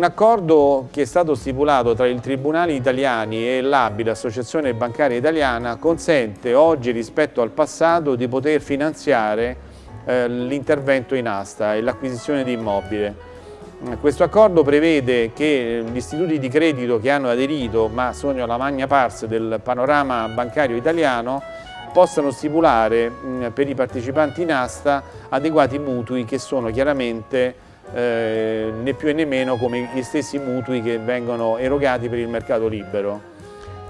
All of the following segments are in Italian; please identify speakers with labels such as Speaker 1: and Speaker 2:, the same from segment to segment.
Speaker 1: Un accordo che è stato stipulato tra i tribunali italiani e l'ABI, l'Associazione Bancaria Italiana, consente oggi rispetto al passato di poter finanziare eh, l'intervento in asta e l'acquisizione di immobile. Questo accordo prevede che gli istituti di credito che hanno aderito, ma sono la magna pars del panorama bancario italiano, possano stipulare per i partecipanti in asta adeguati mutui che sono chiaramente eh, né più né meno come gli stessi mutui che vengono erogati per il mercato libero.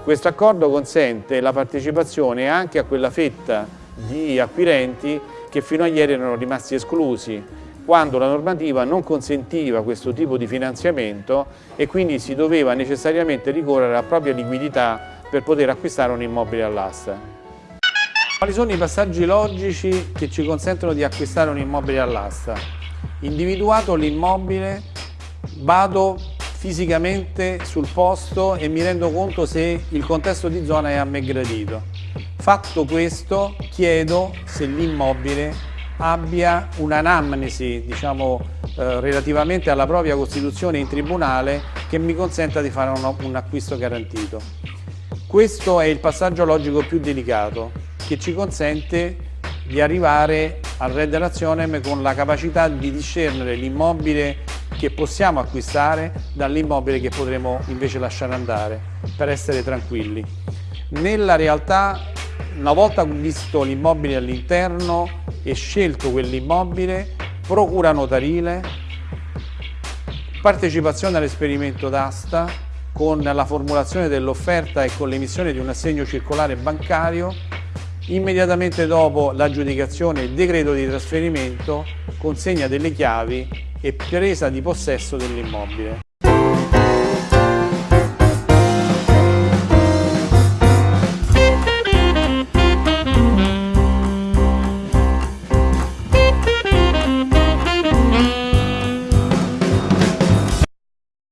Speaker 1: Questo accordo consente la partecipazione anche a quella fetta di acquirenti che fino a ieri erano rimasti esclusi, quando la normativa non consentiva questo tipo di finanziamento e quindi si doveva necessariamente ricorrere alla propria liquidità per poter acquistare un immobile all'asta. Quali sono i passaggi logici che ci consentono di acquistare un immobile all'asta? Individuato l'immobile vado fisicamente sul posto e mi rendo conto se il contesto di zona è a me gradito. Fatto questo chiedo se l'immobile abbia un'anamnesi diciamo, eh, relativamente alla propria costituzione in tribunale che mi consenta di fare un, un acquisto garantito. Questo è il passaggio logico più delicato che ci consente di arrivare al Red Nazionem con la capacità di discernere l'immobile che possiamo acquistare dall'immobile che potremo invece lasciare andare per essere tranquilli. Nella realtà, una volta visto l'immobile all'interno e scelto quell'immobile, procura notarile, partecipazione all'esperimento d'asta con la formulazione dell'offerta e con l'emissione di un assegno circolare bancario Immediatamente dopo l'aggiudicazione il decreto di trasferimento, consegna delle chiavi e presa di possesso dell'immobile.